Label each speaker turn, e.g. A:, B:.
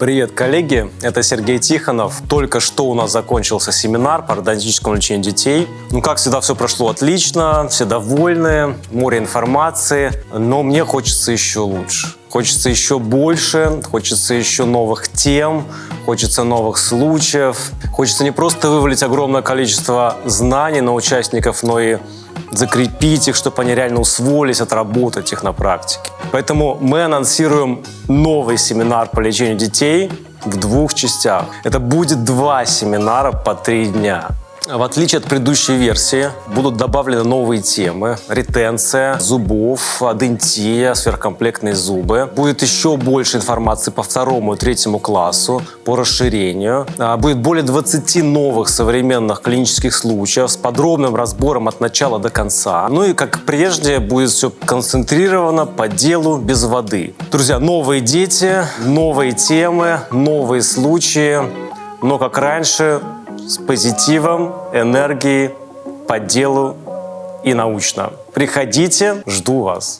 A: Привет, коллеги! Это Сергей Тихонов. Только что у нас закончился семинар по ортодонтическому лечению детей. Ну, как всегда, все прошло отлично, все довольны, море информации, но мне хочется еще лучше. Хочется еще больше, хочется еще новых тем, хочется новых случаев. Хочется не просто вывалить огромное количество знаний на участников, но и закрепить их, чтобы они реально усвоились, отработать их на практике. Поэтому мы анонсируем новый семинар по лечению детей в двух частях. Это будет два семинара по три дня. В отличие от предыдущей версии, будут добавлены новые темы. Ретенция зубов, адентия, сверхкомплектные зубы. Будет еще больше информации по второму и третьему классу, по расширению. А, Будет более 20 новых современных клинических случаев с подробным разбором от начала до конца. Ну и, как прежде, будет все концентрировано по делу, без воды. Друзья, новые дети, новые темы, новые случаи. Но, как раньше, с позитивом, энергией, по делу и научно. Приходите, жду вас.